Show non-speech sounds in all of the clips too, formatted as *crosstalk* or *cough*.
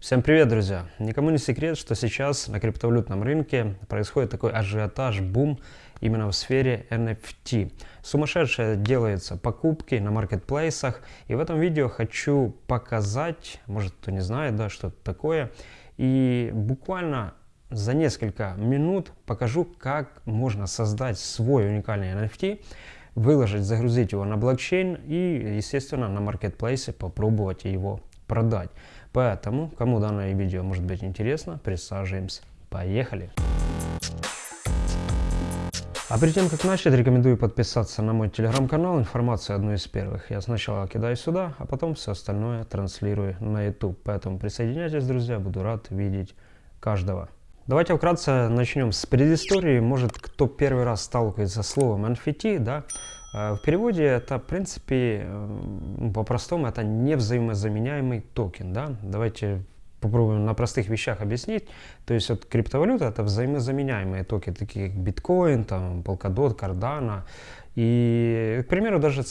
Всем привет, друзья! Никому не секрет, что сейчас на криптовалютном рынке происходит такой ажиотаж, бум именно в сфере NFT. Сумасшедшие делаются покупки на маркетплейсах, и в этом видео хочу показать, может кто не знает, да, что это такое, и буквально за несколько минут покажу, как можно создать свой уникальный NFT, выложить, загрузить его на блокчейн и, естественно, на маркетплейсе попробовать его продать. Поэтому, кому данное видео может быть интересно, присаживаемся. Поехали! А перед тем, как начать, рекомендую подписаться на мой телеграм-канал. Информацию одну из первых я сначала кидаю сюда, а потом все остальное транслирую на YouTube. Поэтому присоединяйтесь, друзья, буду рад видеть каждого. Давайте вкратце начнем с предыстории. Может, кто первый раз сталкивается с словом NFT, да, в переводе это, в принципе, э, по-простому, это невзаимозаменяемый токен. Да? Давайте попробуем на простых вещах объяснить. То есть вот криптовалюта это взаимозаменяемые токены, такие как биткоин, там, Polkadot, Cardano. И, к примеру, даже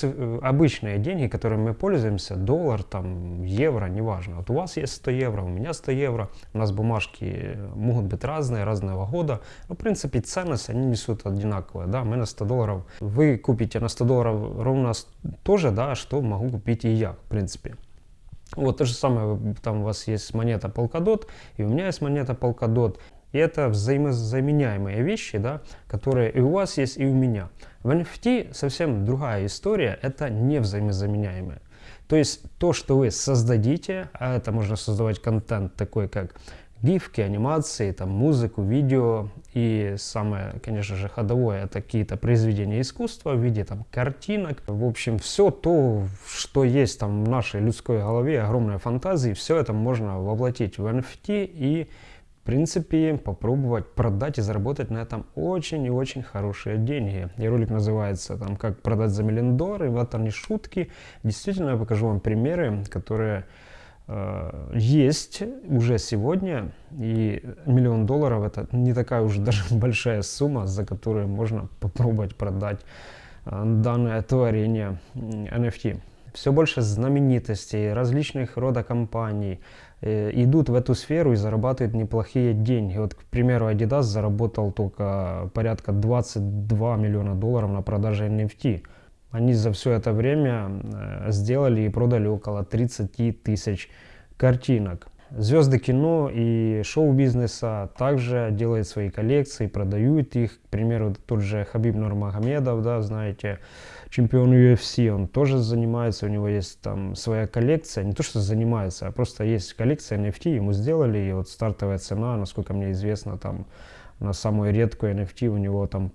обычные деньги, которыми мы пользуемся, доллар, там, евро, неважно. Вот у вас есть 100 евро, у меня 100 евро, у нас бумажки могут быть разные, разного года. Но, в принципе, ценность они несут одинаковые, да, мы на 100 долларов, вы купите на 100 долларов ровно то же, да, что могу купить и я, в принципе. Вот то же самое, там у вас есть монета Polkadot, и у меня есть монета Polkadot. И это взаимозаменяемые вещи, да, которые и у вас есть, и у меня. В NFT совсем другая история, это не взаимозаменяемое. То есть то, что вы создадите, а это можно создавать контент такой, как гифки, анимации, там, музыку, видео и самое, конечно же, ходовое это какие-то произведения искусства в виде там картинок. В общем, все то, что есть там в нашей людской голове, огромная фантазия, все это можно воплотить в NFT и принципе, попробовать продать и заработать на этом очень и очень хорошие деньги. И ролик называется там «Как продать за миллион долларов», и этом не шутки. Действительно, я покажу вам примеры, которые э, есть уже сегодня, и миллион долларов это не такая уже даже *laughs* большая сумма, за которую можно попробовать продать э, данное творение NFT. Все больше знаменитостей, различных рода компаний, идут в эту сферу и зарабатывают неплохие деньги. Вот, к примеру, Adidas заработал только порядка 22 миллиона долларов на продаже NFT. Они за все это время э, сделали и продали около 30 тысяч картинок. Звезды кино и шоу-бизнеса также делают свои коллекции, продают их. К примеру, тот же Хабиб Нурмагомедов, да, знаете, чемпион UFC, он тоже занимается, у него есть там своя коллекция, не то что занимается, а просто есть коллекция NFT, ему сделали, и вот стартовая цена, насколько мне известно, там на самую редкую NFT у него там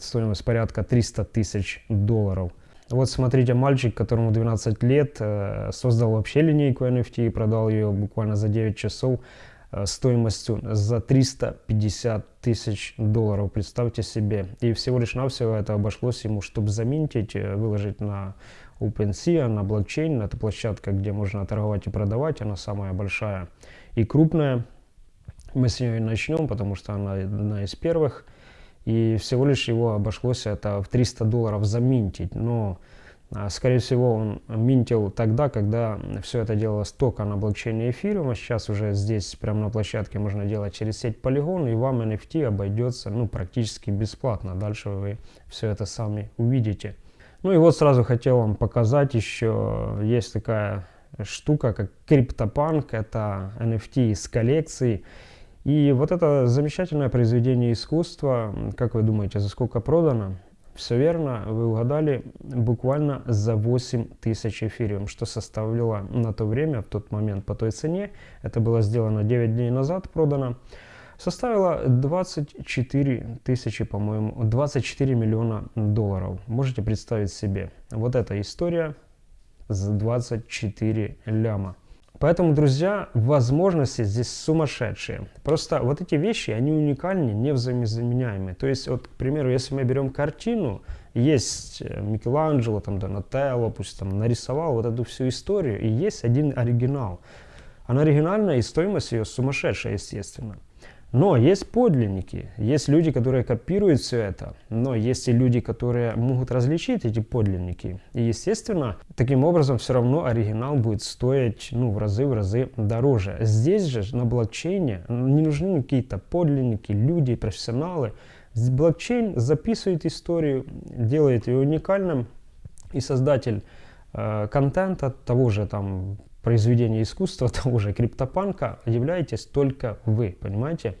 стоимость порядка 300 тысяч долларов. Вот смотрите, мальчик, которому 12 лет, э, создал вообще линейку NFT и продал ее буквально за 9 часов э, стоимостью за 350 тысяч долларов, представьте себе. И всего лишь навсего это обошлось ему, чтобы заминтить, э, выложить на OpenSea, на блокчейн, это площадка, где можно торговать и продавать, она самая большая и крупная. Мы с нее начнем, потому что она одна из первых и всего лишь его обошлось это в 300 долларов заминтить. Но, а, скорее всего, он минтил тогда, когда все это делалось только на блокчейне эфириума. Сейчас уже здесь, прямо на площадке, можно делать через сеть Polygon, и вам NFT обойдется ну, практически бесплатно. Дальше вы все это сами увидите. Ну и вот сразу хотел вам показать еще, есть такая штука, как CryptoPunk, это NFT из коллекции. И вот это замечательное произведение искусства, как вы думаете, за сколько продано? Все верно, вы угадали, буквально за 8 тысяч эфириум, что составляло на то время, в тот момент по той цене, это было сделано 9 дней назад, продано, составило 24 тысячи, по-моему, 24 миллиона долларов. Можете представить себе, вот эта история за 24 ляма. Поэтому, друзья, возможности здесь сумасшедшие. Просто вот эти вещи, они уникальны, не взаимозаменяемые. То есть, вот, к примеру, если мы берем картину, есть э, Микеланджело, там, Донателло, пусть там нарисовал вот эту всю историю, и есть один оригинал. Она оригинальная, и стоимость ее сумасшедшая, естественно. Но есть подлинники, есть люди, которые копируют все это, но есть и люди, которые могут различить эти подлинники. И, естественно, таким образом все равно оригинал будет стоить ну, в разы, в разы дороже. Здесь же на блокчейне не нужны какие-то подлинники, люди, профессионалы. Блокчейн записывает историю, делает ее уникальным, и создатель э, контента того же там произведения искусства, *laughs* того же криптопанка, являетесь только вы, понимаете?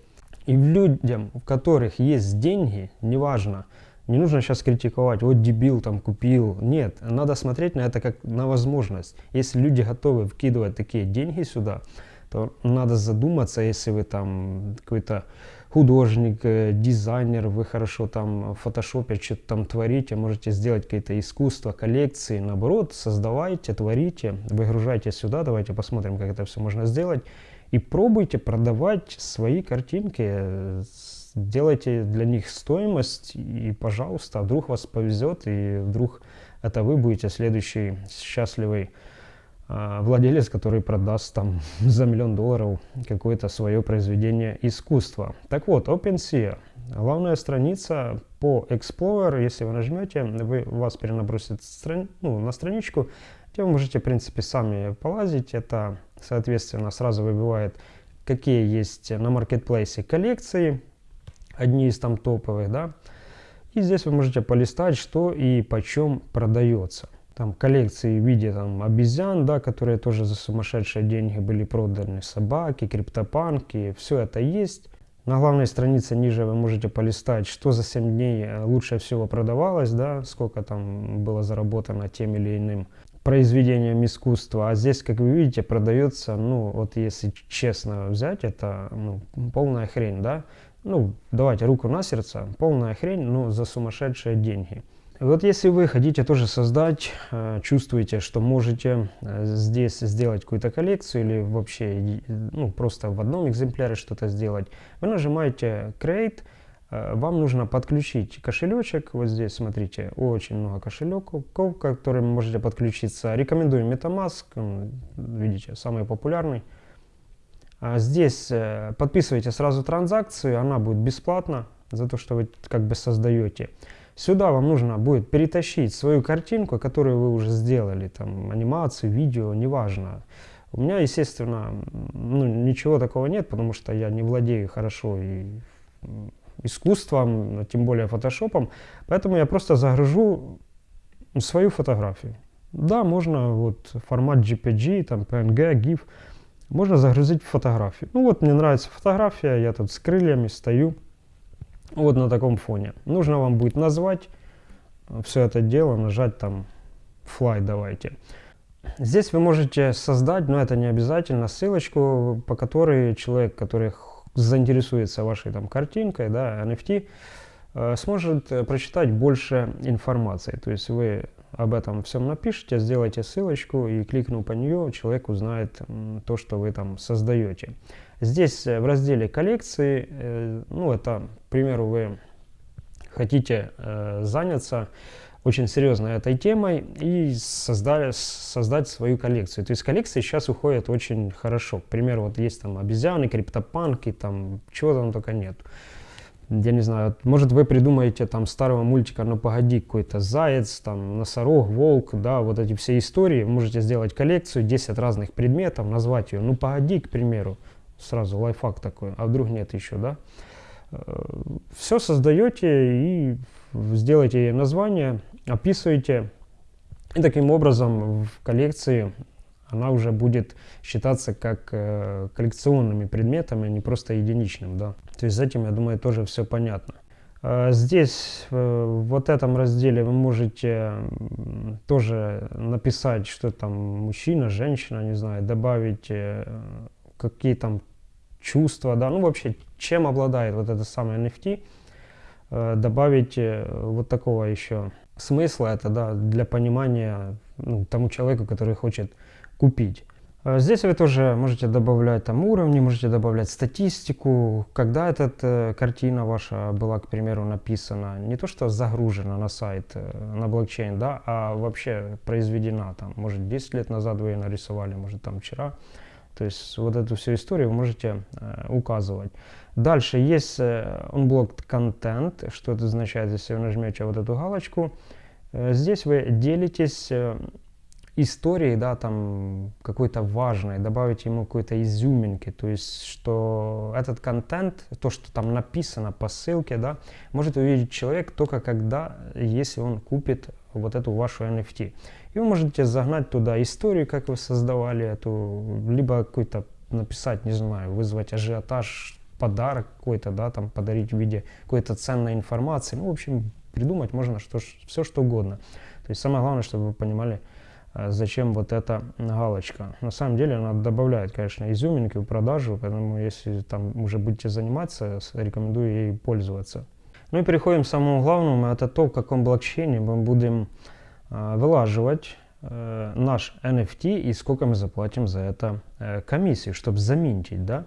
И людям, у которых есть деньги, неважно, не нужно сейчас критиковать, вот дебил там купил. Нет, надо смотреть на это как на возможность. Если люди готовы вкидывать такие деньги сюда, то надо задуматься, если вы там какой-то художник, э, дизайнер, вы хорошо там в фотошопе что-то там творите, можете сделать какие-то искусства, коллекции, наоборот, создавайте, творите, выгружайте сюда, давайте посмотрим, как это все можно сделать. И пробуйте продавать свои картинки, делайте для них стоимость, и, пожалуйста, вдруг вас повезет, и вдруг это вы будете следующий счастливый владелец, который продаст там *laughs* за миллион долларов какое-то свое произведение искусства. Так вот, OpenSea. Главная страница по Explorer, если вы нажмете, вы, вас перенабросит страни, ну, на страничку, где вы можете, в принципе, сами полазить. Это, соответственно, сразу выбивает, какие есть на маркетплейсе коллекции, одни из там топовых, да. И здесь вы можете полистать, что и почем продается там коллекции в виде там обезьян, да, которые тоже за сумасшедшие деньги были проданы, собаки, криптопанки, все это есть. На главной странице ниже вы можете полистать, что за 7 дней э, лучше всего продавалось, да, сколько там было заработано тем или иным произведением искусства. А здесь, как вы видите, продается, ну, вот если честно взять, это ну, полная хрень, да. Ну, давайте руку на сердце, полная хрень, но за сумасшедшие деньги. Вот если вы хотите тоже создать, э, чувствуете, что можете э, здесь сделать какую-то коллекцию или вообще ну, просто в одном экземпляре что-то сделать, вы нажимаете Create, э, вам нужно подключить кошелечек, вот здесь смотрите, очень много кошельков, к которым можете подключиться. Рекомендую MetaMask, видите, самый популярный. А здесь подписывайте сразу транзакцию, она будет бесплатна за то, что вы как бы создаете. Сюда вам нужно будет перетащить свою картинку, которую вы уже сделали, там, анимацию, видео, неважно. У меня, естественно, ну, ничего такого нет, потому что я не владею хорошо и искусством, тем более фотошопом, поэтому я просто загружу свою фотографию. Да, можно вот формат JPG, там PNG, GIF, можно загрузить фотографию. Ну вот мне нравится фотография, я тут с крыльями стою, вот на таком фоне. Нужно вам будет назвать все это дело, нажать там fly давайте. Здесь вы можете создать, но это не обязательно, ссылочку, по которой человек, который заинтересуется вашей там картинкой, да, NFT, э, сможет э, прочитать больше информации. То есть вы об этом всем напишите, сделайте ссылочку и кликнув по нее, человек узнает то, что вы там создаете. Здесь э, в разделе коллекции, э, ну это, к примеру, вы хотите э, заняться очень серьезно этой темой и создали, создать свою коллекцию. То есть коллекции сейчас уходят очень хорошо. К примеру, вот есть там обезьяны, криптопанки, там чего там только нет. Я не знаю, может вы придумаете там старого мультика «Ну погоди», какой-то заяц, там носорог, волк, да, вот эти все истории. можете сделать коллекцию, 10 разных предметов, назвать ее «Ну погоди», к примеру сразу лайфхак такой, а вдруг нет еще, да? Э, Все создаете и сделаете ей название, описываете, и таким образом в коллекции она уже будет считаться как э, коллекционными предметами, а не просто единичным, да. То есть с этим, я думаю, тоже все понятно. Э, здесь, в вот этом разделе, вы можете тоже написать, что там мужчина, женщина, не знаю, добавить какие там чувства, да, ну вообще, чем обладает вот это самое NFT, э, добавить э, вот такого еще смысла, это, да, для понимания ну, тому человеку, который хочет купить. Э, здесь вы тоже можете добавлять там уровни, можете добавлять статистику, когда эта картина ваша была, к примеру, написана, не то что загружена на сайт, на блокчейн, да, а вообще произведена, там, может 10 лет назад вы ее нарисовали, может там вчера, То есть вот эту всю историю вы можете э, указывать. Дальше есть э, unblocked content. Что это означает, если вы нажмете вот эту галочку? Э, здесь вы делитесь историей, да, там какой-то важной, добавить ему какой-то изюминки, то есть, что этот контент, то, что там написано по ссылке, да, может увидеть человек только когда, если он купит вот эту вашу NFT. И вы можете загнать туда историю, как вы создавали эту, либо какой-то написать, не знаю, вызвать ажиотаж, подарок какой-то, да, там подарить в виде какой-то ценной информации. Ну, в общем, придумать можно что, все, что угодно. То есть самое главное, чтобы вы понимали, зачем вот эта галочка. На самом деле она добавляет, конечно, изюминки в продажу, поэтому если там уже будете заниматься, рекомендую ей пользоваться. Ну и переходим к самому главному, это то, в каком блокчейне мы будем э, вылаживать э, наш NFT и сколько мы заплатим за это э, чтобы заминтить, да.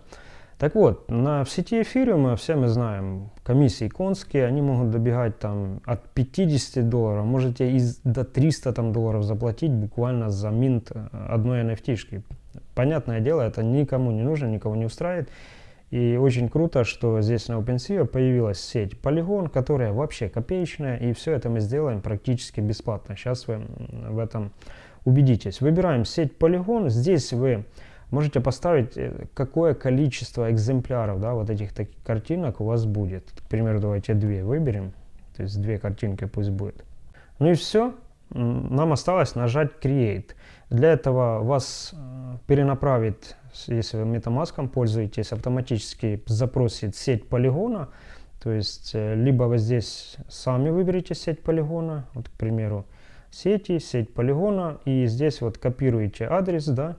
Так вот, на, в сети эфириума, все мы знаем, комиссии конские, они могут добегать там от 50 долларов, можете и до 300 там, долларов заплатить буквально за минт э, одной NFT. -шки. Понятное дело, это никому не нужно, никого не устраивает. И очень круто, что здесь на OpenSea появилась сеть Polygon, которая вообще копеечная, и все это мы сделаем практически бесплатно. Сейчас вы в этом убедитесь. Выбираем сеть Polygon, здесь вы можете поставить, э, какое количество экземпляров да, вот этих таких картинок у вас будет. К примеру, давайте две выберем, то есть две картинки пусть будет. Ну и все, нам осталось нажать Create. Для этого вас э, перенаправит, если вы MetaMask пользуетесь, автоматически запросит сеть полигона. То есть, э, либо вы здесь сами выберете сеть полигона, вот, к примеру, сети, сеть полигона, и здесь вот копируете адрес, да,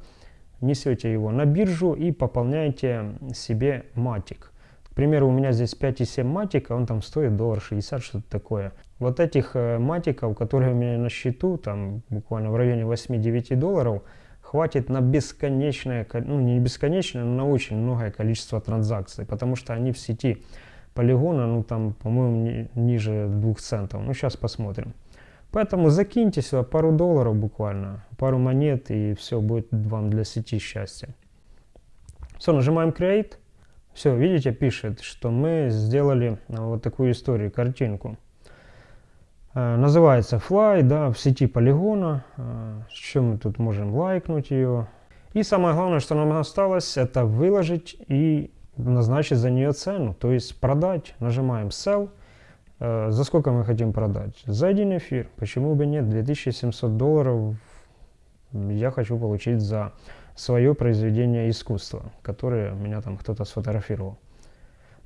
несете его на биржу и пополняете себе матик. К примеру, у меня здесь 5,7 матика, он там стоит доллар 60, что-то такое. Вот этих э, матиков, которые у меня на счету, там буквально в районе 8-9 долларов, хватит на бесконечное, ну не бесконечное, но на очень многое количество транзакций, потому что они в сети полигона, ну там, по-моему, ниже 2 центов. Ну сейчас посмотрим. Поэтому закиньте сюда пару долларов буквально, пару монет и все будет вам для сети счастья. Все, нажимаем Create. Все, видите, пишет, что мы сделали а, вот такую историю, картинку. Э, называется Fly, да, в сети полигона. Э, что мы тут можем лайкнуть ее. И самое главное, что нам осталось, это выложить и назначить за нее цену, то есть продать. Нажимаем Sell. Э, за сколько мы хотим продать? За один эфир. Почему бы нет? 2700 долларов я хочу получить за свое произведение искусства, которое меня там кто-то сфотографировал.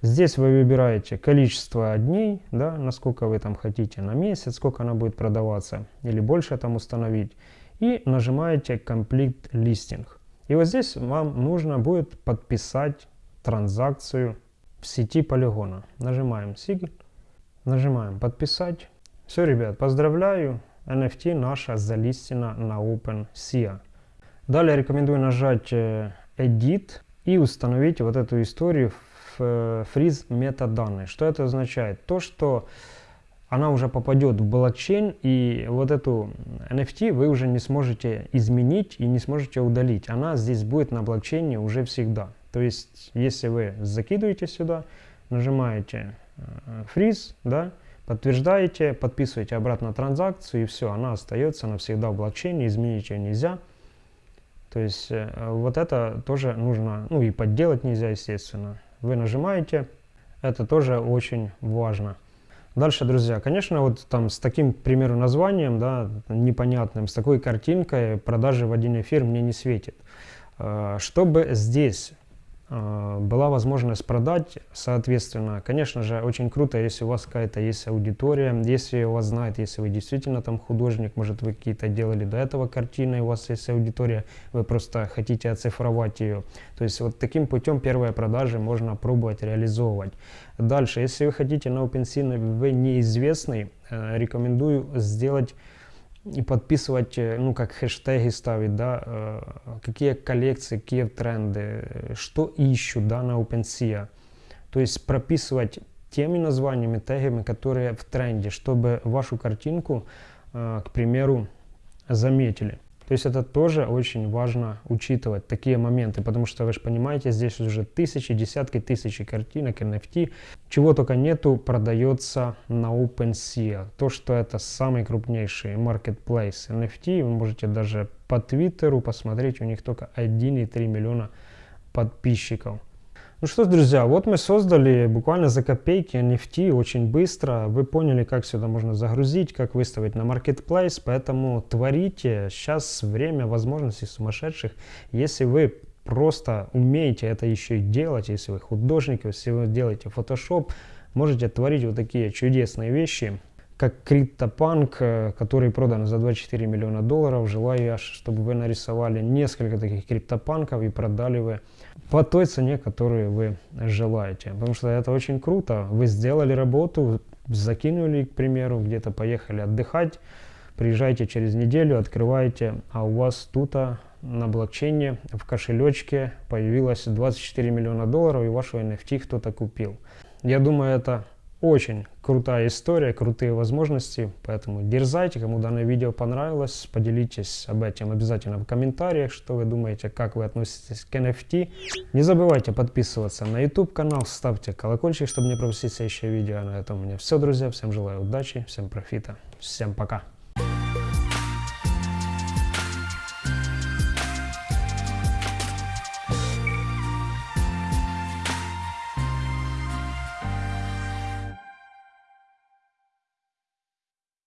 Здесь вы выбираете количество дней, да, насколько вы там хотите, на месяц, сколько она будет продаваться, или больше там установить. И нажимаете Complete Listing. И вот здесь вам нужно будет подписать транзакцию в сети полигона. Нажимаем Sign. Нажимаем подписать. Все, ребят, поздравляю. NFT наша залистена на OpenSea. Далее рекомендую нажать э, Edit и установить вот эту историю в э, метаданные. Что это означает? То, что она уже попадет в блокчейн, и вот эту NFT вы уже не сможете изменить и не сможете удалить. Она здесь будет на блокчейне уже всегда. То есть, если вы закидываете сюда, нажимаете фриз, да, подтверждаете, подписываете обратно транзакцию и все, она остается навсегда в блокчейне, изменить ее нельзя. То есть э, вот это тоже нужно, ну и подделать нельзя, естественно. Вы нажимаете, это тоже очень важно. Дальше, друзья, конечно, вот там с таким, к примеру, названием, да, непонятным, с такой картинкой продажи в один эфир мне не светит. Э, чтобы здесь была возможность продать, соответственно, конечно же, очень круто, если у вас какая-то есть аудитория, если у вас знает, если вы действительно там художник, может вы какие-то делали до этого картины, у вас есть аудитория, вы просто хотите оцифровать ее. То есть вот таким путем первые продажи можно пробовать реализовывать. Дальше, если вы хотите на OpenSea, вы неизвестный, э, рекомендую сделать и подписывать, ну, как хэштеги ставить, да, какие коллекции, какие тренды, что ищут, да, на OpenSea. То есть прописывать теми названиями, тегами, которые в тренде, чтобы вашу картинку, к примеру, заметили. То есть это тоже очень важно учитывать, такие моменты, потому что вы же понимаете, здесь уже тысячи, десятки тысяч картинок, NFT, чего только нету, продается на OpenSea. То, что это самый крупнейший marketplace NFT, вы можете даже по Твиттеру посмотреть, у них только 1,3 миллиона подписчиков. Ну что ж, друзья, вот мы создали буквально за копейки NFT очень быстро. Вы поняли, как сюда можно загрузить, как выставить на Marketplace, поэтому творите. Сейчас время возможностей сумасшедших. Если вы просто умеете это еще и делать, если вы художник, если вы делаете Photoshop, можете творить вот такие чудесные вещи как CryptoPunk, э, который продан за 24 миллиона долларов. Желаю, чтобы вы нарисовали несколько таких криптопанков и продали вы по той цене, которую вы желаете. Потому что это очень круто. Вы сделали работу, закинули, к примеру, где-то поехали отдыхать, приезжаете через неделю, открываете, а у вас тут на блокчейне в кошелечке появилось 24 миллиона долларов и вашего NFT кто-то купил. Я думаю, это очень крутая история, крутые возможности, поэтому дерзайте, кому данное видео понравилось, поделитесь об этом обязательно в комментариях, что вы думаете, как вы относитесь к NFT. Не забывайте подписываться на YouTube канал, ставьте колокольчик, чтобы не пропустить следующее видео. А на этом у меня все, друзья, всем желаю удачи, всем профита, всем пока.